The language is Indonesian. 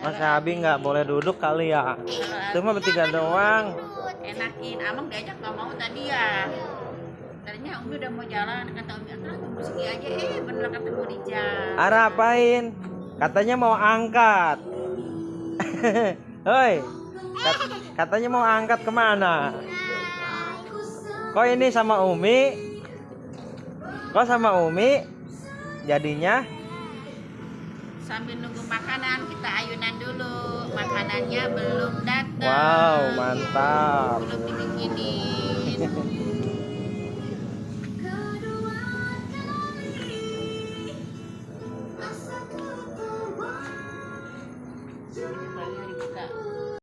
Mas Abi nggak boleh duduk kali ya. Cuma bertiga doang. Enakin amang diajak nggak mau tadi ya. Tadinya umi udah mau jalan kata umi ah tunggu sini aja. Eh bener ketemu di jam Ara apain? Katanya mau angkat. Hoi. Kat- katanya mau angkat ke mana? Kok ini sama Umi? Kok sama Umi? Jadinya sambil nunggu makanan kita ayunan dulu. Makanannya belum datang. Wow mantap. Belum dibikinin.